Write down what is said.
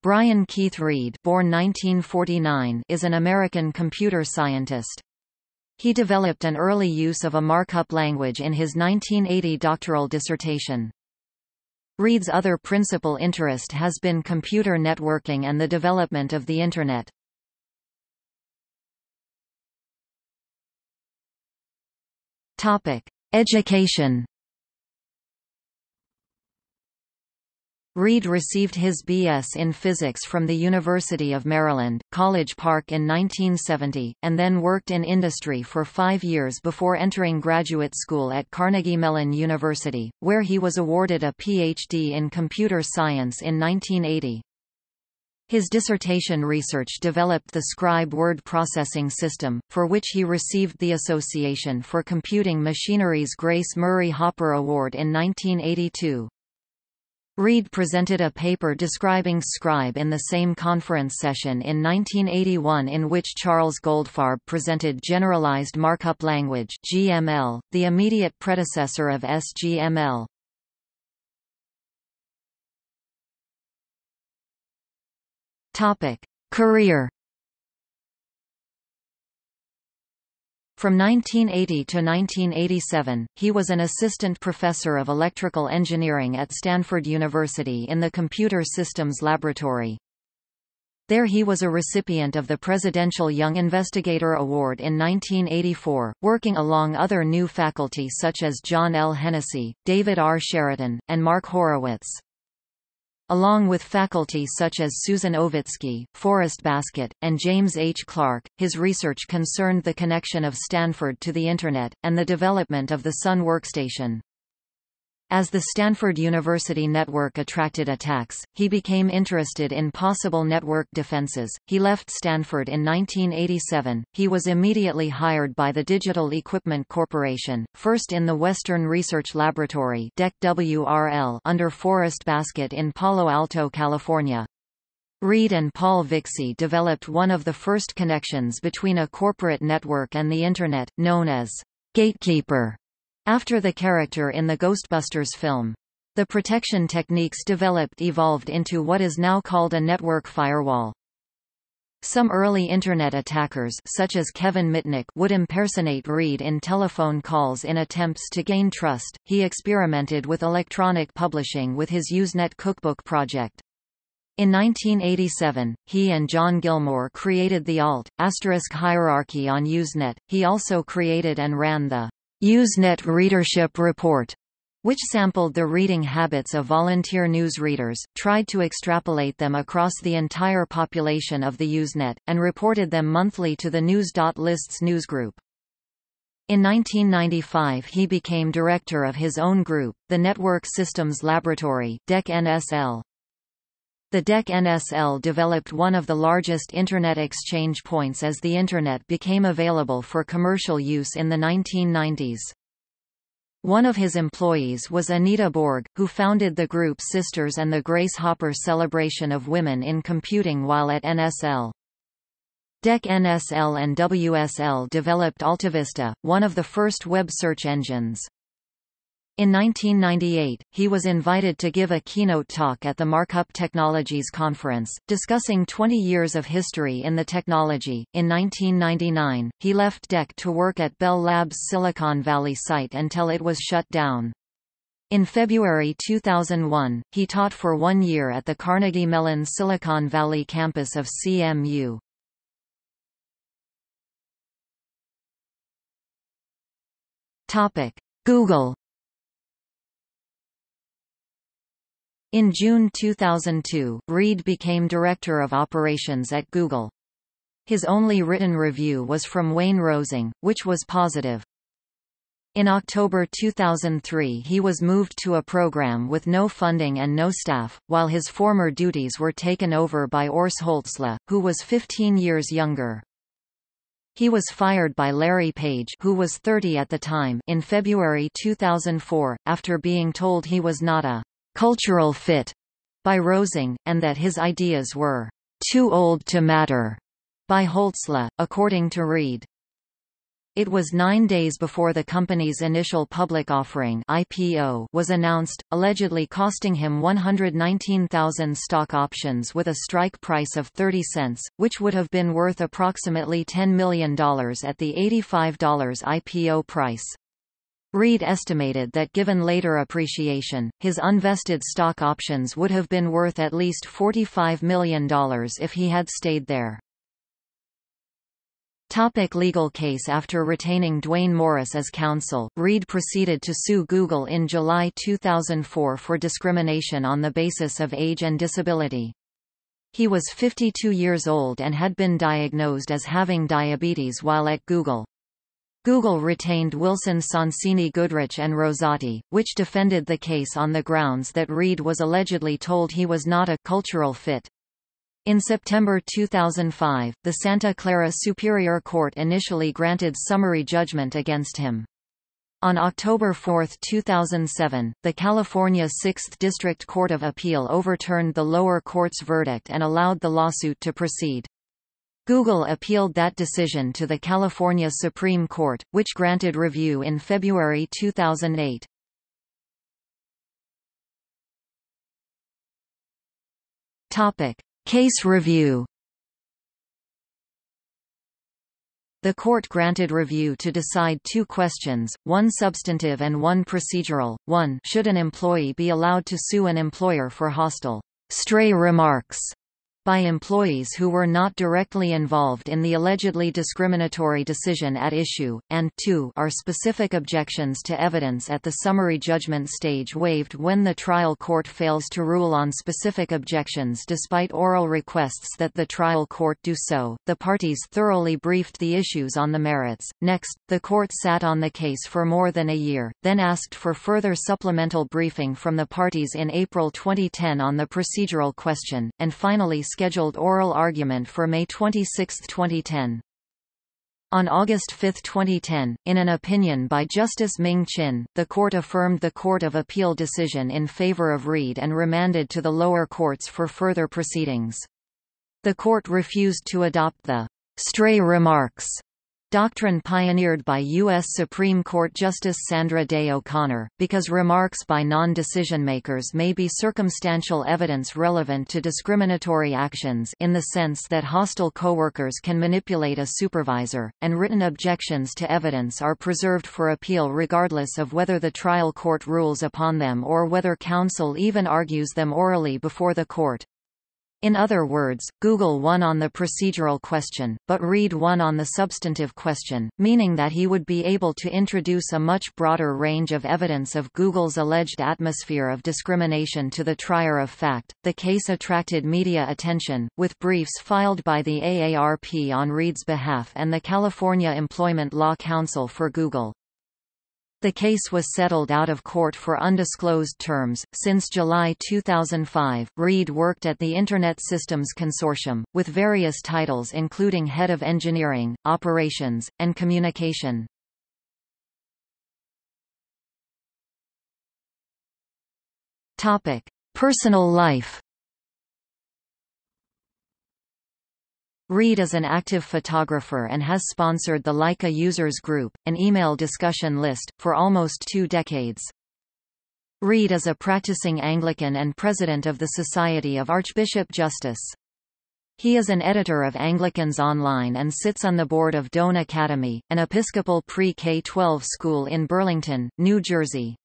Brian Keith Reid born 1949 is an American computer scientist. He developed an early use of a markup language in his 1980 doctoral dissertation. Reid's other principal interest has been computer networking and the development of the Internet. Topic. Education Reid received his B.S. in physics from the University of Maryland, College Park in 1970, and then worked in industry for five years before entering graduate school at Carnegie Mellon University, where he was awarded a Ph.D. in computer science in 1980. His dissertation research developed the Scribe word processing system, for which he received the Association for Computing Machinery's Grace Murray Hopper Award in 1982. Reid presented a paper describing Scribe in the same conference session in 1981 in which Charles Goldfarb presented Generalized Markup Language GML, the immediate predecessor of SGML. Career From 1980 to 1987, he was an assistant professor of electrical engineering at Stanford University in the Computer Systems Laboratory. There he was a recipient of the Presidential Young Investigator Award in 1984, working along other new faculty such as John L. Hennessy, David R. Cheriton, and Mark Horowitz. Along with faculty such as Susan Owicki, Forrest Baskett, and James H. Clark, his research concerned the connection of Stanford to the Internet, and the development of the Sun workstation. As the Stanford University network attracted attacks, he became interested in possible network defenses. He left Stanford in 1987. He was immediately hired by the Digital Equipment Corporation, first in the Western Research Laboratory WRL under Forrest Baskett in Palo Alto, California. Reid and Paul Vixie developed one of the first connections between a corporate network and the Internet, known as Gatekeeper after the character in the Ghostbusters film. The protection techniques developed evolved into what is now called a network firewall. Some early Internet attackers such as Kevin Mitnick would impersonate Reid in telephone calls in attempts to gain trust. He experimented with electronic publishing with his Usenet cookbook project. In 1987, he and John Gilmore created the alt, asterisk hierarchy on Usenet. He also created and ran the Usenet Readership Report, which sampled the reading habits of volunteer news readers, tried to extrapolate them across the entire population of the Usenet, and reported them monthly to the News.Lists newsgroup. In 1995 he became director of his own group, the Network Systems Laboratory DEC-NSL. The DEC-NSL developed one of the largest Internet exchange points as the Internet became available for commercial use in the 1990s. One of his employees was Anita Borg, who founded the group Systers and the Grace Hopper Celebration of Women in Computing while at NSL. DEC-NSL and WSL developed AltaVista, one of the first web search engines. In 1998, he was invited to give a keynote talk at the Markup Technologies Conference, discussing 20 years of history in the technology. In 1999, he left DEC to work at Bell Labs' Silicon Valley site until it was shut down. In February 2001, he taught for one year at the Carnegie Mellon Silicon Valley campus of CMU. Google In June 2002, Reid became Director of Operations at Google. His only written review was from Wayne Rosing, which was positive. In October 2003 he was moved to a program with no funding and no staff, while his former duties were taken over by Urs Holzle, who was 15 years younger. He was fired by Larry Page who was 30 at the time in February 2004, after being told he was not a cultural fit by Rosing, and that his ideas were too old to matter by Holzle, according to Reid. It was nine days before the company's initial public offering IPO was announced, allegedly costing him 119,000 stock options with a strike price of 30 cents, which would have been worth approximately $10 million at the $85 IPO price. Reid estimated that given later appreciation, his unvested stock options would have been worth at least $45 million if he had stayed there. Topic legal case After retaining Duane Morris as counsel, Reid proceeded to sue Google in July 2004 for discrimination on the basis of age and disability. He was 52 years old and had been diagnosed as having diabetes while at Google. Google retained Wilson Sonsini Goodrich and Rosati, which defended the case on the grounds that Reid was allegedly told he was not a cultural fit. In September 2005, the Santa Clara Superior Court initially granted summary judgment against him. On October 4, 2007, the California 6th District Court of Appeal overturned the lower court's verdict and allowed the lawsuit to proceed. Google appealed that decision to the California Supreme Court, which granted review in February 2008. Topic: Case review The court granted review to decide two questions, one substantive and one procedural. 1 Should an employee be allowed to sue an employer for hostile, stray remarks by employees who were not directly involved in the allegedly discriminatory decision at issue, and 2 are specific objections to evidence at the summary judgment stage waived when the trial court fails to rule on specific objections despite oral requests that the trial court do so. The parties thoroughly briefed the issues on the merits. Next, the court sat on the case for more than a year, then asked for further supplemental briefing from the parties in April 2010 on the procedural question, and finally scheduled oral argument for May 26, 2010. On August 5, 2010, in an opinion by Justice Ming Chin, the court affirmed the Court of Appeal decision in favor of Reid and remanded to the lower courts for further proceedings. The court refused to adopt the stray remarks Doctrine pioneered by U.S. Supreme Court Justice Sandra Day O'Connor, because remarks by non-decision makers may be circumstantial evidence relevant to discriminatory actions in the sense that hostile coworkers can manipulate a supervisor, and written objections to evidence are preserved for appeal regardless of whether the trial court rules upon them or whether counsel even argues them orally before the court. In other words, Google won on the procedural question, but Reid won on the substantive question, meaning that he would be able to introduce a much broader range of evidence of Google's alleged atmosphere of discrimination to the trier of fact. The case attracted media attention, with briefs filed by the AARP on Reid's behalf and the California Employment Law Council for Google. The case was settled out of court for undisclosed terms. Since July 2005, Reid worked at the Internet Systems Consortium, with various titles including Head of Engineering, Operations, and Communication. Topic: Personal life. Reid is an active photographer and has sponsored the Leica Users Group, an email discussion list, for almost two decades. Reid is a practicing Anglican and president of the Society of Archbishop Justus. He is an editor of Anglicans Online and sits on the board of Doane Academy, an Episcopal pre-K-12 school in Burlington, New Jersey.